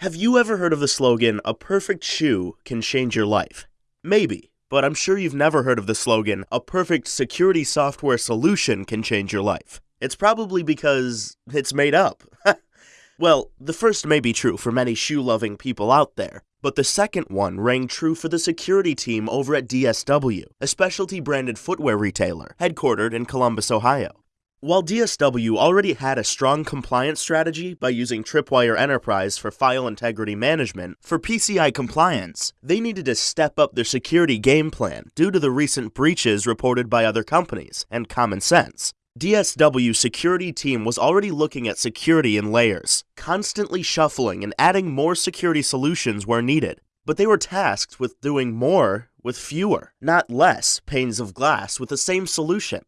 Have you ever heard of the slogan, a perfect shoe can change your life? Maybe, but I'm sure you've never heard of the slogan, a perfect security software solution can change your life. It's probably because it's made up. well, the first may be true for many shoe loving people out there, but the second one rang true for the security team over at DSW, a specialty branded footwear retailer headquartered in Columbus, Ohio. While DSW already had a strong compliance strategy by using Tripwire Enterprise for file integrity management for PCI compliance, they needed to step up their security game plan due to the recent breaches reported by other companies and common sense. DSW security team was already looking at security in layers, constantly shuffling and adding more security solutions where needed. But they were tasked with doing more with fewer, not less, panes of glass with the same solution.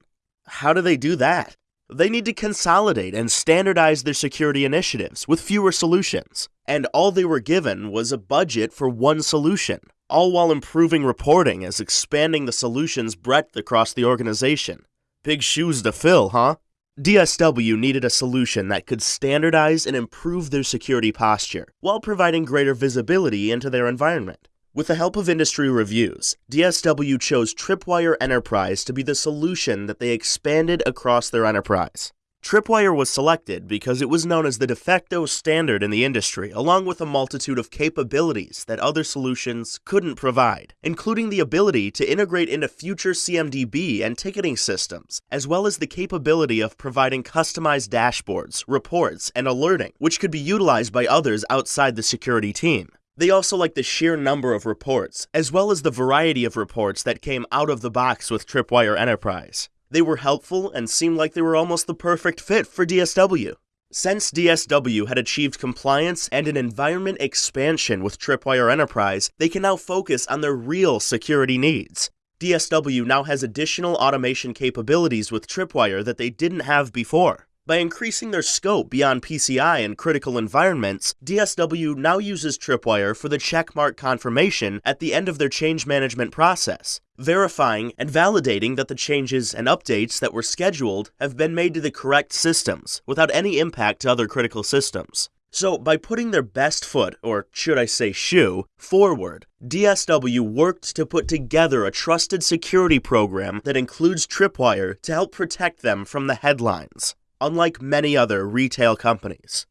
How do they do that? They need to consolidate and standardize their security initiatives with fewer solutions. And all they were given was a budget for one solution, all while improving reporting as expanding the solution's breadth across the organization. Big shoes to fill, huh? DSW needed a solution that could standardize and improve their security posture while providing greater visibility into their environment. With the help of industry reviews, DSW chose Tripwire Enterprise to be the solution that they expanded across their enterprise. Tripwire was selected because it was known as the de facto standard in the industry, along with a multitude of capabilities that other solutions couldn't provide, including the ability to integrate into future CMDB and ticketing systems, as well as the capability of providing customized dashboards, reports, and alerting, which could be utilized by others outside the security team. They also like the sheer number of reports, as well as the variety of reports that came out of the box with Tripwire Enterprise. They were helpful and seemed like they were almost the perfect fit for DSW. Since DSW had achieved compliance and an environment expansion with Tripwire Enterprise, they can now focus on their real security needs. DSW now has additional automation capabilities with Tripwire that they didn't have before. By increasing their scope beyond PCI and critical environments, DSW now uses Tripwire for the checkmark confirmation at the end of their change management process, verifying and validating that the changes and updates that were scheduled have been made to the correct systems without any impact to other critical systems. So, by putting their best foot, or should I say shoe, forward, DSW worked to put together a trusted security program that includes Tripwire to help protect them from the headlines unlike many other retail companies.